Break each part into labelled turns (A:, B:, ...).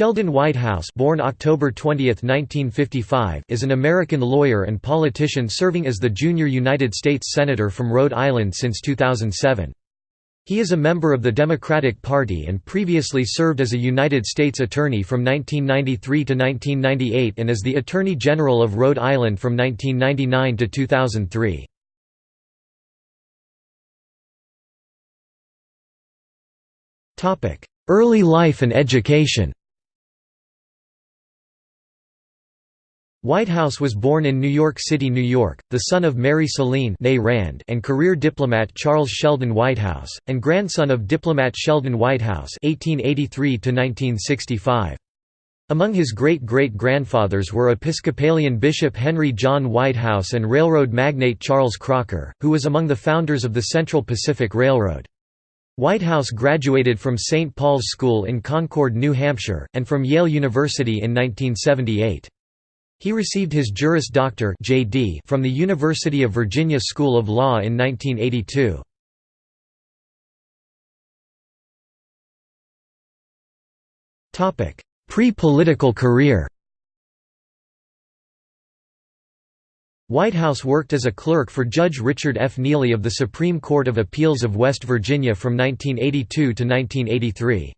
A: Sheldon Whitehouse born October 20, 1955, is an American lawyer and politician serving as the junior United States Senator from Rhode Island since 2007. He is a member of the Democratic Party and previously served as a United States Attorney from 1993 to 1998 and as the Attorney General of Rhode Island from 1999 to 2003. Early life and education Whitehouse was born in New York City, New York, the son of Mary Celine Rand and career diplomat Charles Sheldon Whitehouse, and grandson of diplomat Sheldon Whitehouse (1883–1965). Among his great-great-grandfathers were Episcopalian Bishop Henry John Whitehouse and railroad magnate Charles Crocker, who was among the founders of the Central Pacific Railroad. Whitehouse graduated from St. Paul's School in Concord, New Hampshire, and from Yale University in 1978. He received his Juris Doctor (JD) from the University of Virginia School of Law in 1982. Topic: Pre-political career. Whitehouse worked as a clerk for Judge Richard F. Neely of the Supreme Court of Appeals of West Virginia from 1982 to 1983.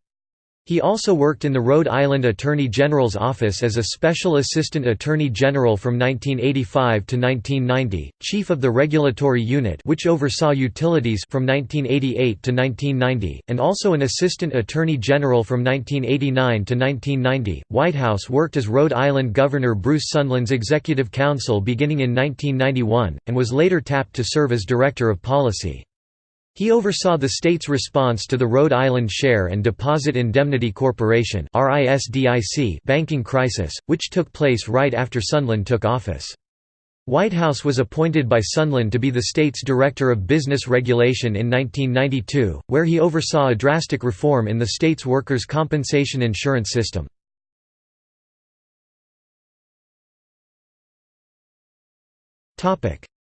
A: He also worked in the Rhode Island Attorney General's office as a Special Assistant Attorney General from 1985 to 1990, Chief of the Regulatory Unit which oversaw utilities from 1988 to 1990, and also an Assistant Attorney General from 1989 to 1990. Whitehouse worked as Rhode Island Governor Bruce Sundlun's Executive Counsel beginning in 1991, and was later tapped to serve as Director of Policy. He oversaw the state's response to the Rhode Island Share and Deposit Indemnity Corporation banking crisis, which took place right after Sundlun took office. Whitehouse was appointed by Sundlun to be the state's Director of Business Regulation in 1992, where he oversaw a drastic reform in the state's workers' compensation insurance system.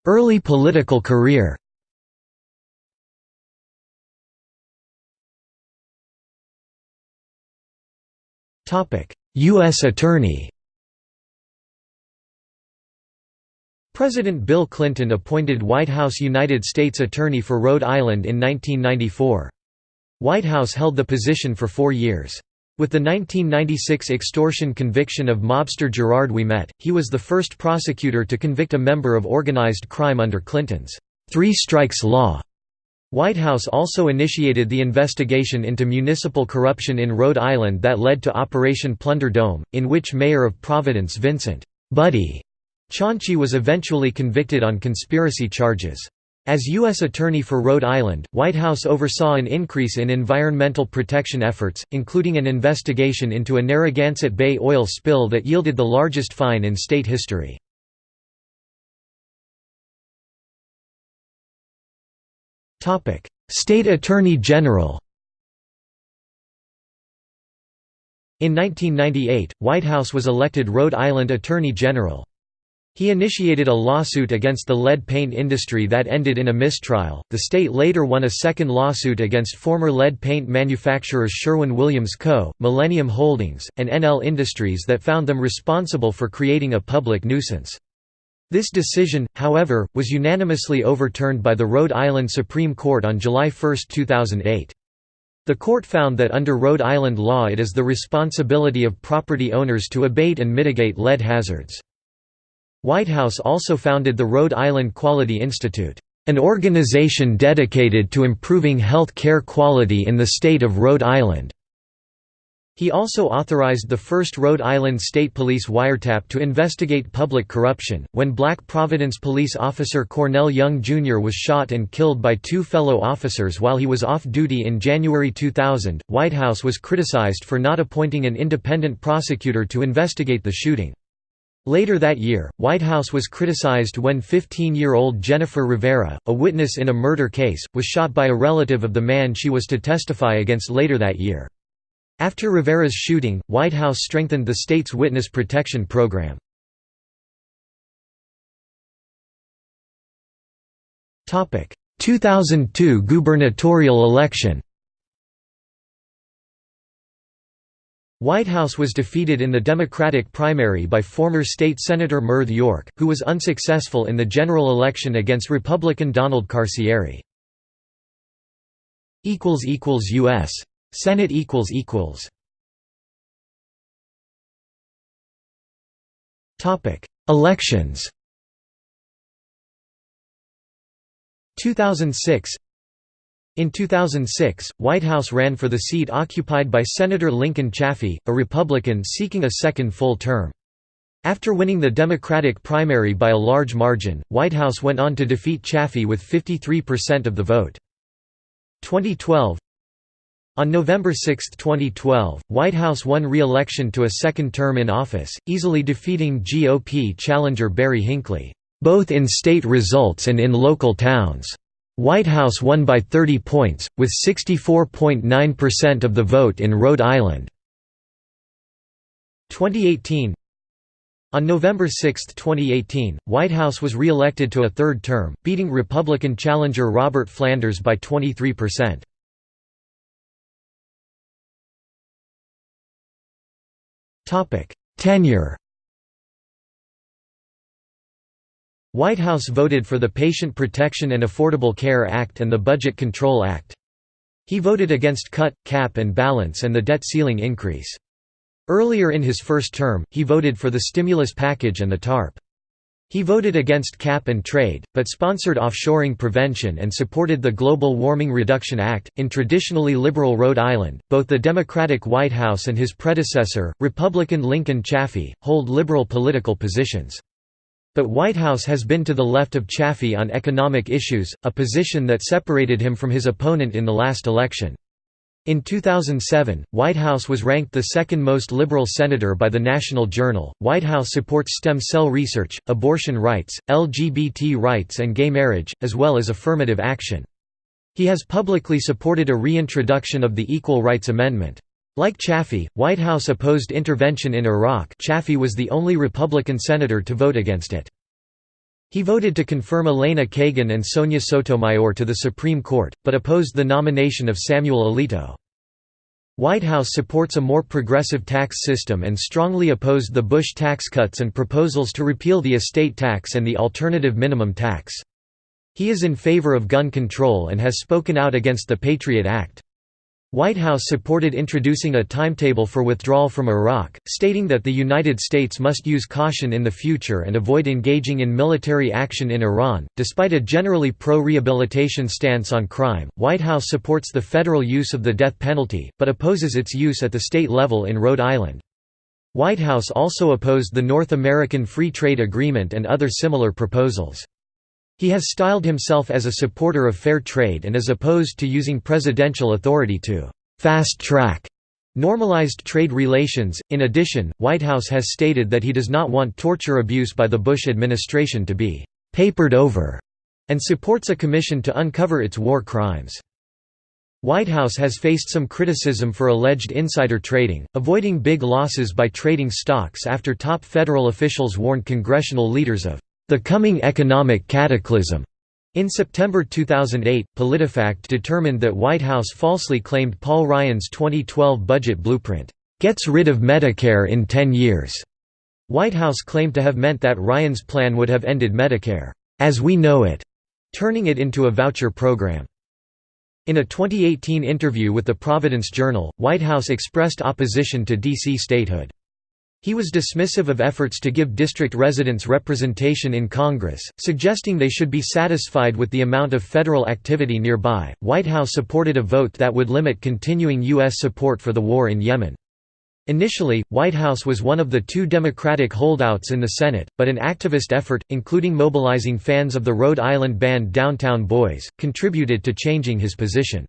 A: Early political career U.S. Attorney President Bill Clinton appointed Whitehouse United States Attorney for Rhode Island in 1994. Whitehouse held the position for four years. With the 1996 extortion conviction of mobster Gerard Ouimet, he was the first prosecutor to convict a member of organized crime under Clinton's three strikes law. Whitehouse also initiated the investigation into municipal corruption in Rhode Island that led to Operation Plunder Dome, in which Mayor of Providence Vincent Buddy Cianci was eventually convicted on conspiracy charges. As U.S. Attorney for Rhode Island, White Whitehouse oversaw an increase in environmental protection efforts, including an investigation into a Narragansett Bay oil spill that yielded the largest fine in state history. State Attorney General In 1998, Whitehouse was elected Rhode Island Attorney General. He initiated a lawsuit against the lead paint industry that ended in a mistrial. The state later won a second lawsuit against former lead paint manufacturers Sherwin Williams Co., Millennium Holdings, and NL Industries that found them responsible for creating a public nuisance. This decision, however, was unanimously overturned by the Rhode Island Supreme Court on July 1, 2008. The court found that under Rhode Island law it is the responsibility of property owners to abate and mitigate lead hazards. Whitehouse also founded the Rhode Island Quality Institute, an organization dedicated to improving health care quality in the state of Rhode Island. He also authorized the first Rhode Island State Police wiretap to investigate public corruption. When Black Providence police officer Cornell Young Jr. was shot and killed by two fellow officers while he was off duty in January 2000, Whitehouse was criticized for not appointing an independent prosecutor to investigate the shooting. Later that year, Whitehouse was criticized when 15-year-old Jennifer Rivera, a witness in a murder case, was shot by a relative of the man she was to testify against later that year. After Rivera's shooting, Whitehouse strengthened the state's witness protection program. Topic: 2002 gubernatorial election Whitehouse was defeated in the Democratic primary by former state Senator Myrth York, who was unsuccessful in the general election against Republican Donald Carcieri. equals equals U.S. Senate equals equals Topic: Elections 2006 in 2006, Whitehouse ran for the seat occupied by Senator Lincoln Chafee, a Republican seeking a second full term. After winning the Democratic primary by a large margin, Whitehouse went on to defeat Chafee with 53% of the vote. 2012 On November 6, 2012, Whitehouse won re-election to a second term in office, easily defeating GOP challenger Barry Hinckley, both in state results and in local towns. Whitehouse won by 30 points, with 64.9% of the vote in Rhode Island. 2018 On November 6, 2018, Whitehouse was re-elected to a third term, beating Republican challenger Robert Flanders by 23%. Tenure Whitehouse voted for the Patient Protection and Affordable Care Act and the Budget Control Act. He voted against cut, cap and balance and the debt ceiling increase. Earlier in his first term, he voted for the stimulus package and the TARP. He voted against cap and trade, but sponsored offshoring prevention and supported the Global Warming Reduction Act. In traditionally liberal Rhode Island, both the Democratic Whitehouse and his predecessor, Republican Lincoln Chafee, hold liberal political positions. But Whitehouse has been to the left of Chafee on economic issues, a position that separated him from his opponent in the last election. In 2007, Whitehouse was ranked the second most liberal senator by the National Journal. Whitehouse supports stem cell research, abortion rights, LGBT rights, and gay marriage, as well as affirmative action. He has publicly supported a reintroduction of the Equal Rights Amendment. Like Chafee, Whitehouse opposed intervention in Iraq Chafee was the only Republican senator to vote against it. He voted to confirm Elena Kagan and Sonia Sotomayor to the Supreme Court, but opposed the nomination of Samuel Alito. Whitehouse supports a more progressive tax system and strongly opposed the Bush tax cuts and proposals to repeal the estate tax and the alternative minimum tax. He is in favor of gun control and has spoken out against the Patriot Act. Whitehouse supported introducing a timetable for withdrawal from Iraq, stating that the United States must use caution in the future and avoid engaging in military action in Iran. Despite a generally pro rehabilitation stance on crime, Whitehouse supports the federal use of the death penalty, but opposes its use at the state level in Rhode Island. Whitehouse also opposed the North American Free Trade Agreement and other similar proposals. He has styled himself as a supporter of fair trade and is opposed to using presidential authority to fast-track normalized trade relations. In addition, Whitehouse has stated that he does not want torture abuse by the Bush administration to be papered over and supports a commission to uncover its war crimes. Whitehouse has faced some criticism for alleged insider trading, avoiding big losses by trading stocks after top federal officials warned congressional leaders of the Coming Economic Cataclysm. In September 2008, PolitiFact determined that Whitehouse falsely claimed Paul Ryan's 2012 budget blueprint, "...gets rid of Medicare in 10 years." Whitehouse claimed to have meant that Ryan's plan would have ended Medicare, "...as we know it," turning it into a voucher program. In a 2018 interview with the Providence Journal, Whitehouse expressed opposition to D.C. statehood. He was dismissive of efforts to give district residents representation in Congress, suggesting they should be satisfied with the amount of federal activity nearby. Whitehouse supported a vote that would limit continuing U.S. support for the war in Yemen. Initially, Whitehouse was one of the two Democratic holdouts in the Senate, but an activist effort, including mobilizing fans of the Rhode Island band Downtown Boys, contributed to changing his position.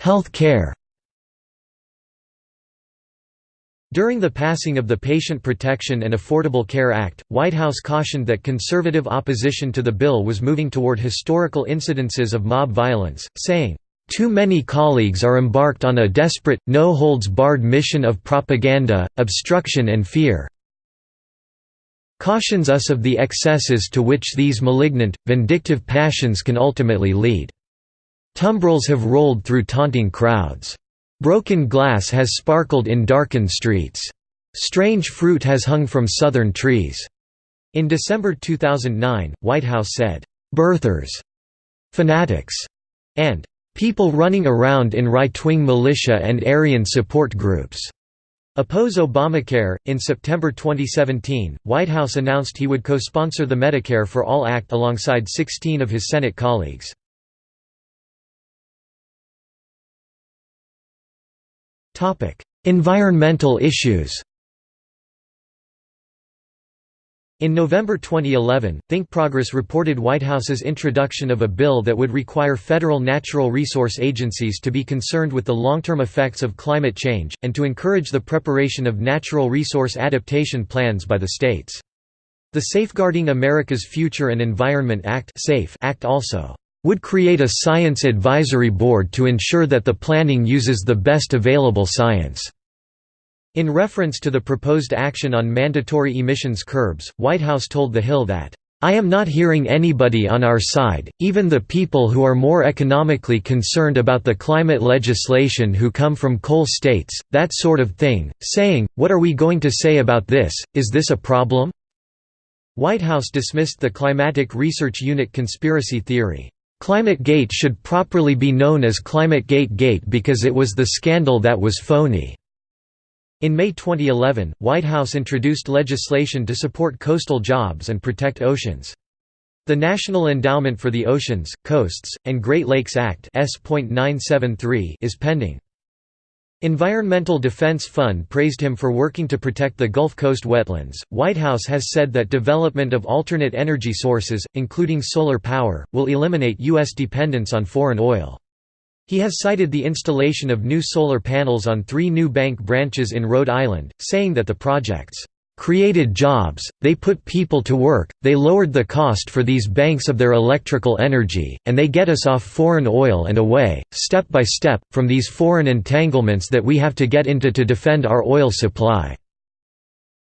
A: Health care During the passing of the Patient Protection and Affordable Care Act, Whitehouse cautioned that conservative opposition to the bill was moving toward historical incidences of mob violence, saying, "...too many colleagues are embarked on a desperate, no-holds-barred mission of propaganda, obstruction and fear cautions us of the excesses to which these malignant, vindictive passions can ultimately lead." Tumbrils have rolled through taunting crowds. Broken glass has sparkled in darkened streets. Strange fruit has hung from southern trees." In December 2009, Whitehouse said, "...birthers", "...fanatics", and "...people running around in right-wing militia and Aryan support groups." Oppose Obamacare. In September 2017, Whitehouse announced he would co sponsor the Medicare for All Act alongside 16 of his Senate colleagues. Environmental issues In November 2011, Think Progress reported Whitehouse's introduction of a bill that would require federal natural resource agencies to be concerned with the long-term effects of climate change, and to encourage the preparation of natural resource adaptation plans by the states. The Safeguarding America's Future and Environment Act Act also would create a science advisory board to ensure that the planning uses the best available science. In reference to the proposed action on mandatory emissions curbs, Whitehouse told The Hill that, "...I am not hearing anybody on our side, even the people who are more economically concerned about the climate legislation who come from coal states, that sort of thing, saying, what are we going to say about this, is this a problem?" Whitehouse dismissed the Climatic Research Unit conspiracy theory. Climate Gate should properly be known as Climate Gate Gate because it was the scandal that was phony. In May 2011, Whitehouse introduced legislation to support coastal jobs and protect oceans. The National Endowment for the Oceans, Coasts, and Great Lakes Act is pending. Environmental Defense Fund praised him for working to protect the Gulf Coast wetlands. Whitehouse has said that development of alternate energy sources, including solar power, will eliminate U.S. dependence on foreign oil. He has cited the installation of new solar panels on three new bank branches in Rhode Island, saying that the projects created jobs, they put people to work, they lowered the cost for these banks of their electrical energy, and they get us off foreign oil and away, step by step, from these foreign entanglements that we have to get into to defend our oil supply."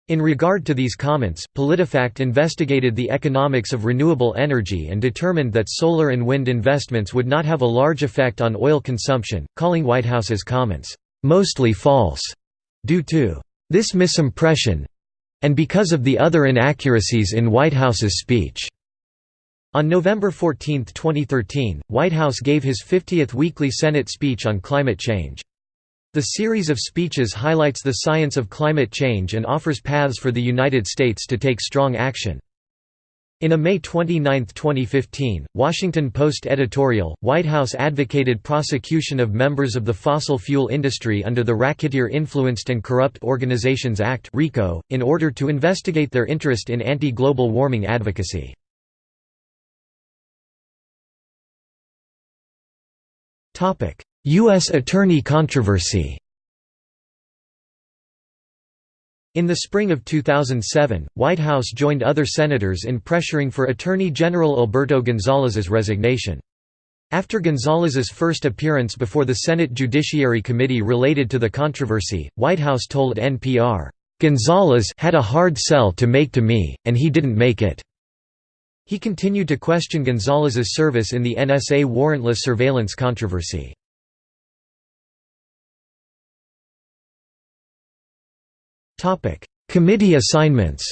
A: In regard to these comments, PolitiFact investigated the economics of renewable energy and determined that solar and wind investments would not have a large effect on oil consumption, calling Whitehouse's comments, "...mostly false," due to "...this misimpression and because of the other inaccuracies in Whitehouse's speech." On November 14, 2013, Whitehouse gave his 50th weekly Senate speech on climate change. The series of speeches highlights the science of climate change and offers paths for the United States to take strong action. In a May 29, 2015, Washington Post editorial, Whitehouse advocated prosecution of members of the fossil fuel industry under the Racketeer Influenced and Corrupt Organizations Act in order to investigate their interest in anti-global warming advocacy. U.S. Attorney controversy In the spring of 2007, Whitehouse joined other senators in pressuring for Attorney General Alberto Gonzales's resignation. After Gonzales's first appearance before the Senate Judiciary Committee related to the controversy, Whitehouse told NPR, "...Gonzales had a hard sell to make to me, and he didn't make it." He continued to question Gonzales's service in the NSA warrantless surveillance controversy. Topic: Committee assignments.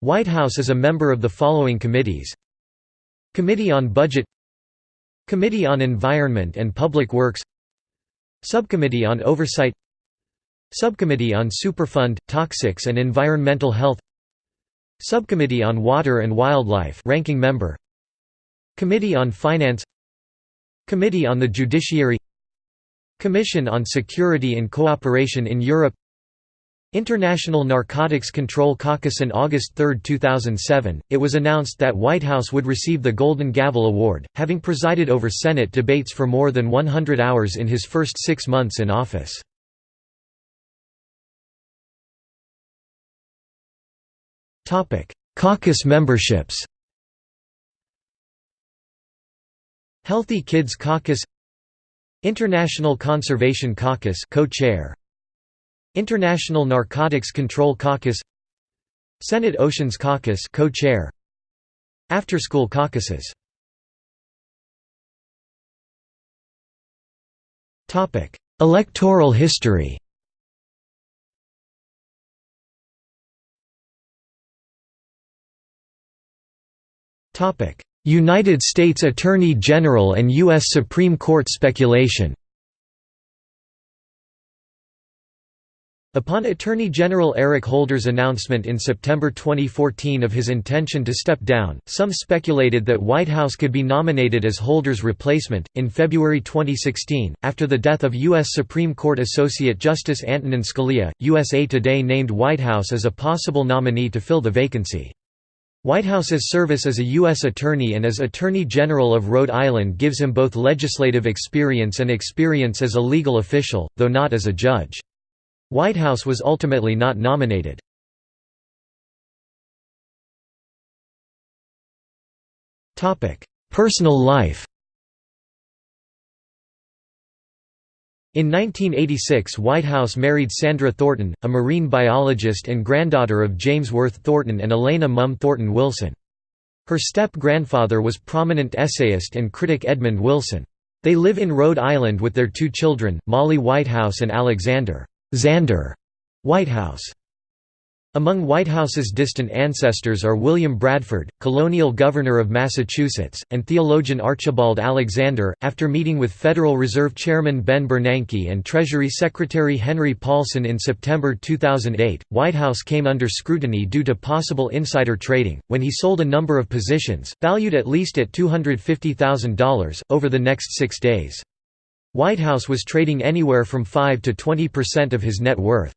A: Whitehouse is a member of the following committees: Committee on Budget, Committee on Environment and Public Works, Subcommittee on Oversight, Subcommittee on Superfund, Toxics and Environmental Health, Subcommittee on Water and Wildlife, ranking member, Committee on Finance, Committee on the Judiciary Commission on Security and Cooperation in Europe International Narcotics Control Caucus On August 3, 2007, it was announced that Whitehouse would receive the Golden Gavel Award, having presided over Senate debates for more than 100 hours in his first six months in office. Caucus memberships Healthy Kids Caucus International Conservation Caucus co-chair. International Narcotics Control Caucus. Senate Oceans Caucus co-chair. After School Caucuses. Topic Electoral history. Topic United States Attorney General and U.S. Supreme Court speculation Upon Attorney General Eric Holder's announcement in September 2014 of his intention to step down, some speculated that Whitehouse could be nominated as Holder's replacement. In February 2016, after the death of U.S. Supreme Court Associate Justice Antonin Scalia, USA Today named Whitehouse as a possible nominee to fill the vacancy. Whitehouse's service as a U.S. Attorney and as Attorney General of Rhode Island gives him both legislative experience and experience as a legal official, though not as a judge. Whitehouse was ultimately not nominated. Personal life In 1986 Whitehouse married Sandra Thornton, a marine biologist and granddaughter of James Worth Thornton and Elena Mumm Thornton Wilson. Her step-grandfather was prominent essayist and critic Edmund Wilson. They live in Rhode Island with their two children, Molly Whitehouse and Alexander Xander Whitehouse. Among Whitehouse's distant ancestors are William Bradford, colonial governor of Massachusetts, and theologian Archibald Alexander. After meeting with Federal Reserve Chairman Ben Bernanke and Treasury Secretary Henry Paulson in September 2008, Whitehouse came under scrutiny due to possible insider trading, when he sold a number of positions, valued at least at $250,000, over the next six days. Whitehouse was trading anywhere from 5 to 20% of his net worth.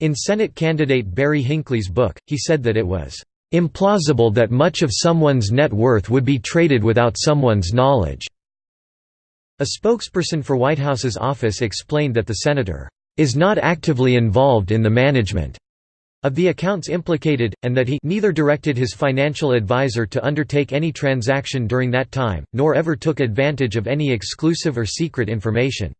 A: In Senate candidate Barry Hinckley's book, he said that it was implausible that much of someone's net worth would be traded without someone's knowledge. A spokesperson for Whitehouse's office explained that the senator is not actively involved in the management of the accounts implicated, and that he neither directed his financial advisor to undertake any transaction during that time, nor ever took advantage of any exclusive or secret information.